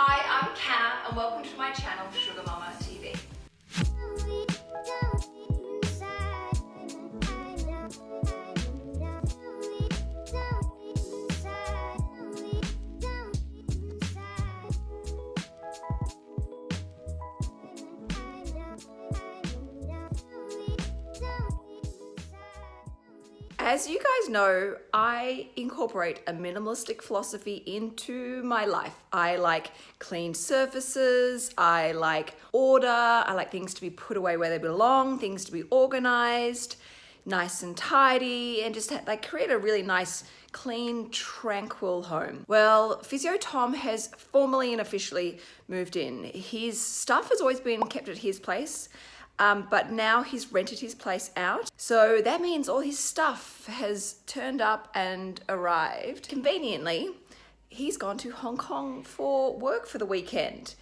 Hi, I'm Kat and welcome to my channel Sugar Mama TV. As you guys know, I incorporate a minimalistic philosophy into my life. I like clean surfaces, I like order, I like things to be put away where they belong, things to be organized, nice and tidy, and just like create a really nice, clean, tranquil home. Well, Physio Tom has formally and officially moved in. His stuff has always been kept at his place, um, but now he's rented his place out. So that means all his stuff has turned up and arrived. Conveniently, he's gone to Hong Kong for work for the weekend.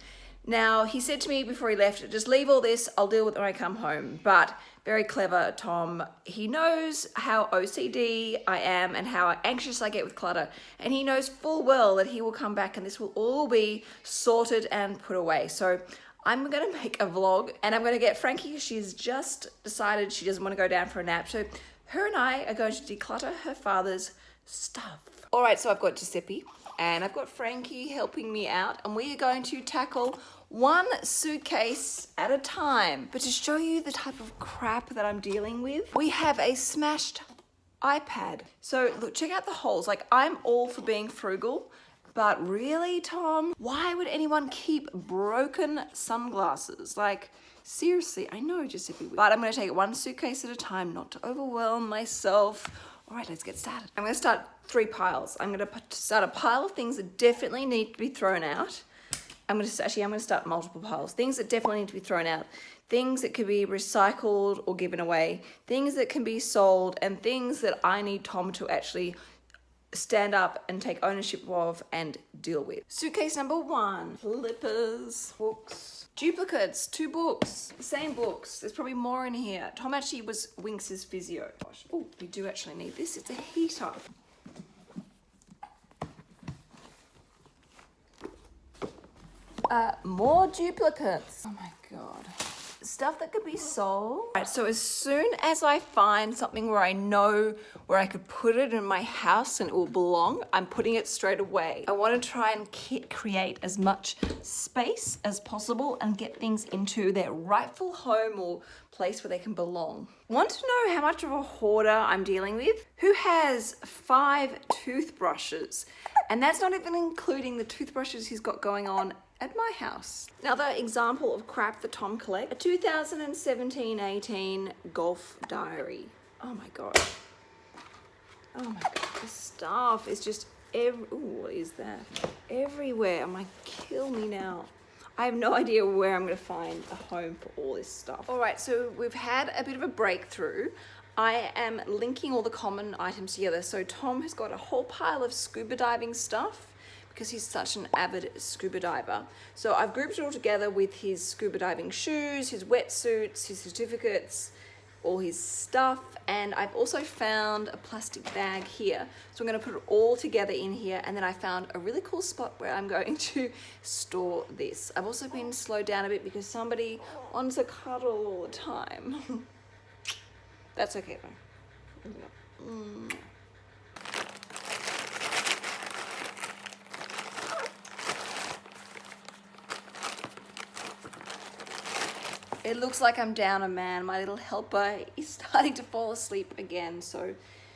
Now, he said to me before he left, just leave all this, I'll deal with it when I come home. But very clever, Tom. He knows how OCD I am and how anxious I get with clutter. And he knows full well that he will come back and this will all be sorted and put away. So I'm gonna make a vlog and I'm gonna get Frankie, she's just decided she doesn't wanna go down for a nap. So her and I are going to declutter her father's stuff. All right, so I've got Giuseppe and I've got Frankie helping me out and we are going to tackle one suitcase at a time. But to show you the type of crap that I'm dealing with, we have a smashed iPad. So look, check out the holes. Like I'm all for being frugal, but really, Tom, why would anyone keep broken sunglasses? Like, seriously, I know just Giuseppe, but I'm gonna take one suitcase at a time, not to overwhelm myself. All right, let's get started. I'm gonna start three piles. I'm gonna start a pile of things that definitely need to be thrown out. I'm gonna actually, I'm gonna start multiple piles. Things that definitely need to be thrown out. Things that could be recycled or given away. Things that can be sold and things that I need Tom to actually stand up and take ownership of and deal with. Suitcase number one, flippers, books, duplicates, two books, same books. There's probably more in here. Tom actually was Winx's physio. Oh, we do actually need this. It's a heater. Uh, more duplicates. Oh my God stuff that could be sold. Right, so as soon as I find something where I know where I could put it in my house and it will belong, I'm putting it straight away. I want to try and create as much space as possible and get things into their rightful home or place where they can belong. Want to know how much of a hoarder I'm dealing with? Who has five toothbrushes? And that's not even including the toothbrushes he's got going on at my house. Another example of crap that Tom collects, a 2017-18 golf diary. Oh my God. Oh my God, the stuff is just every, ooh, what is that? Everywhere, oh my, kill me now. I have no idea where I'm gonna find a home for all this stuff. All right, so we've had a bit of a breakthrough. I am linking all the common items together. So Tom has got a whole pile of scuba diving stuff because he's such an avid scuba diver. So I've grouped it all together with his scuba diving shoes, his wetsuits, his certificates, all his stuff, and I've also found a plastic bag here. So I'm gonna put it all together in here, and then I found a really cool spot where I'm going to store this. I've also been slowed down a bit because somebody wants to cuddle all the time. That's okay though. Mm. It looks like I'm down a man. My little helper is starting to fall asleep again. So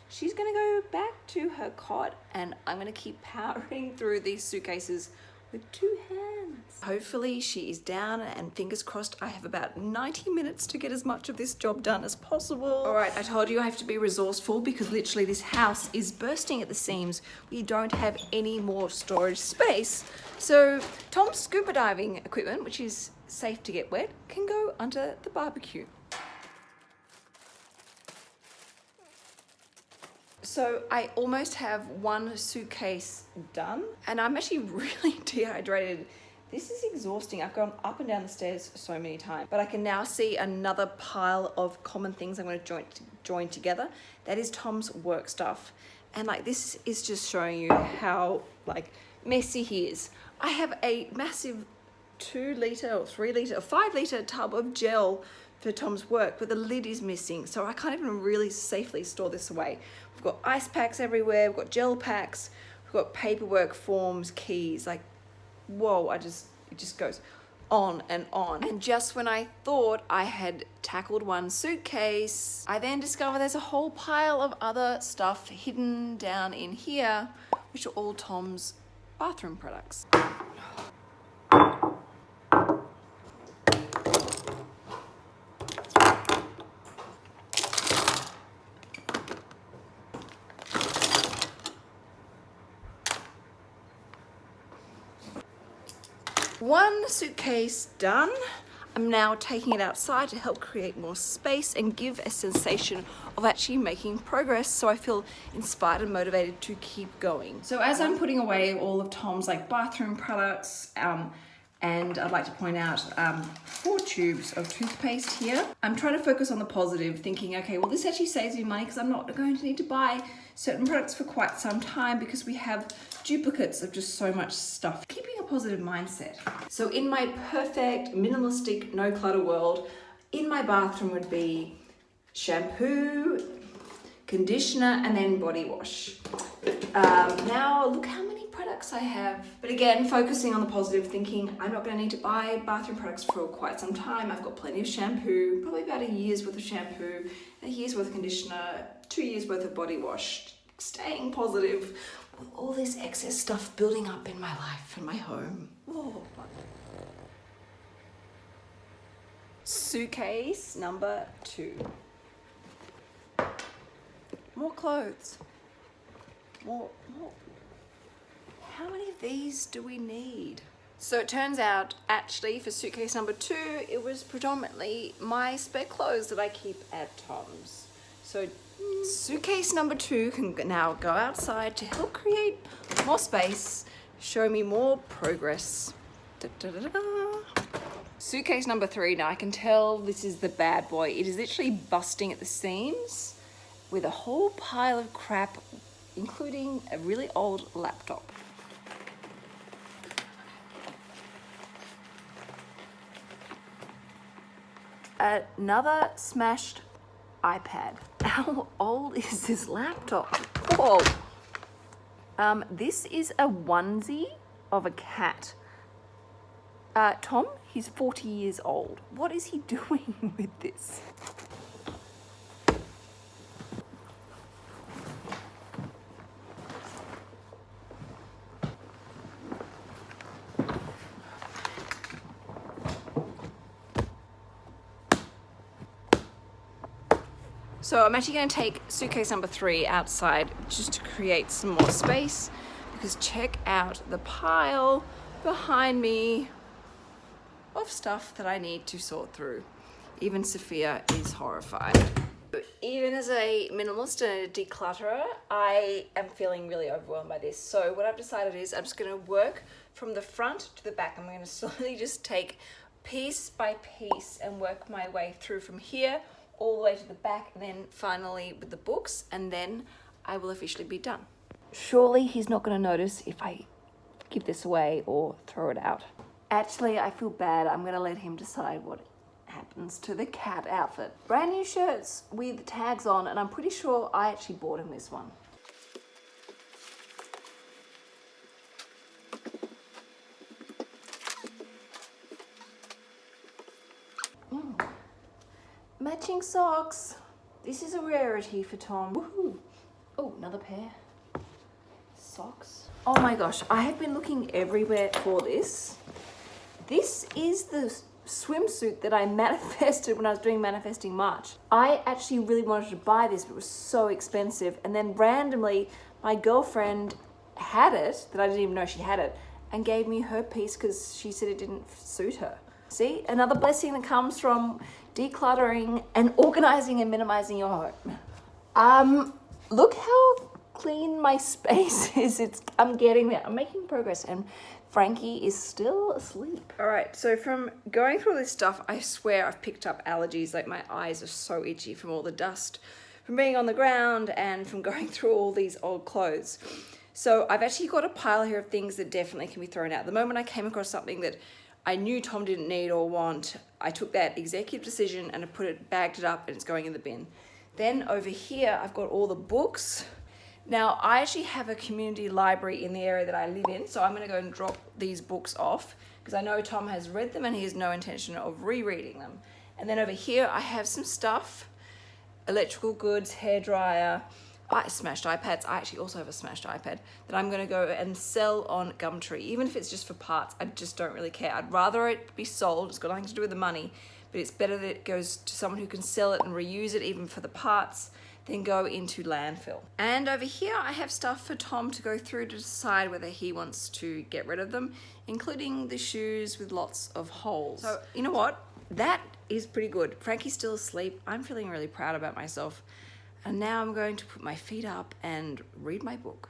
she's gonna go back to her cot and I'm gonna keep powering through these suitcases with two hands. Hopefully she is down and fingers crossed I have about 90 minutes to get as much of this job done as possible. All right, I told you I have to be resourceful because literally this house is bursting at the seams. We don't have any more storage space. So Tom's scuba diving equipment, which is safe to get wet, can go under the barbecue. So I almost have one suitcase done and I'm actually really dehydrated. This is exhausting. I've gone up and down the stairs so many times, but I can now see another pile of common things I'm gonna join, join together. That is Tom's work stuff. And like, this is just showing you how like messy he is. I have a massive two litre or three litre or five litre tub of gel for Tom's work, but the lid is missing. So I can't even really safely store this away. We've got ice packs everywhere, we've got gel packs, we've got paperwork, forms, keys, like, whoa, I just, it just goes on and on. And just when I thought I had tackled one suitcase, I then discover there's a whole pile of other stuff hidden down in here, which are all Tom's bathroom products. One suitcase done. I'm now taking it outside to help create more space and give a sensation of actually making progress so I feel inspired and motivated to keep going. So as I'm putting away all of Tom's like bathroom products, um, and I'd like to point out um, four tubes of toothpaste here. I'm trying to focus on the positive, thinking, okay, well this actually saves me money because I'm not going to need to buy certain products for quite some time because we have duplicates of just so much stuff. Keeping a positive mindset. So in my perfect, minimalistic, no clutter world, in my bathroom would be shampoo, conditioner, and then body wash. Um, now look how products I have. But again, focusing on the positive, thinking I'm not gonna need to buy bathroom products for quite some time. I've got plenty of shampoo, probably about a year's worth of shampoo, a year's worth of conditioner, two years worth of body wash. Staying positive with all this excess stuff building up in my life and my home. Oh. Suitcase number two. More clothes. More, more. How many of these do we need? So it turns out, actually, for suitcase number two, it was predominantly my spare clothes that I keep at Tom's. So suitcase number two can now go outside to help create more space, show me more progress. Da, da, da, suitcase number three, now I can tell this is the bad boy. It is literally busting at the seams with a whole pile of crap, including a really old laptop. Another smashed iPad. How old is this laptop? Whoa. Um, this is a onesie of a cat. Uh, Tom, he's 40 years old. What is he doing with this? So I'm actually going to take suitcase number three outside just to create some more space because check out the pile behind me of stuff that I need to sort through. Even Sophia is horrified. Even as a minimalist and a declutterer, I am feeling really overwhelmed by this. So what I've decided is I'm just going to work from the front to the back. I'm going to slowly just take piece by piece and work my way through from here all the way to the back and then finally with the books and then I will officially be done. Surely he's not going to notice if I give this away or throw it out. Actually, I feel bad. I'm going to let him decide what happens to the cat outfit. Brand new shirts with tags on and I'm pretty sure I actually bought him this one. Matching socks. This is a rarity for Tom. Woohoo. Oh, another pair. Socks. Oh my gosh, I have been looking everywhere for this. This is the swimsuit that I manifested when I was doing Manifesting March. I actually really wanted to buy this, but it was so expensive. And then randomly, my girlfriend had it, that I didn't even know she had it, and gave me her piece because she said it didn't suit her. See, another blessing that comes from decluttering and organizing and minimizing your home. Um, look how clean my space is. It's I'm getting there. I'm making progress and Frankie is still asleep. All right, so from going through this stuff, I swear I've picked up allergies. Like my eyes are so itchy from all the dust, from being on the ground and from going through all these old clothes. So I've actually got a pile here of things that definitely can be thrown out. The moment I came across something that I knew Tom didn't need or want, I took that executive decision and I put it, bagged it up and it's going in the bin. Then over here, I've got all the books. Now, I actually have a community library in the area that I live in, so I'm gonna go and drop these books off because I know Tom has read them and he has no intention of rereading them. And then over here, I have some stuff, electrical goods, hair dryer, I smashed iPads. I actually also have a smashed iPad that I'm gonna go and sell on Gumtree. Even if it's just for parts, I just don't really care. I'd rather it be sold, it's got nothing to do with the money, but it's better that it goes to someone who can sell it and reuse it even for the parts than go into landfill. And over here, I have stuff for Tom to go through to decide whether he wants to get rid of them, including the shoes with lots of holes. So you know what? That is pretty good. Frankie's still asleep. I'm feeling really proud about myself. And now I'm going to put my feet up and read my book.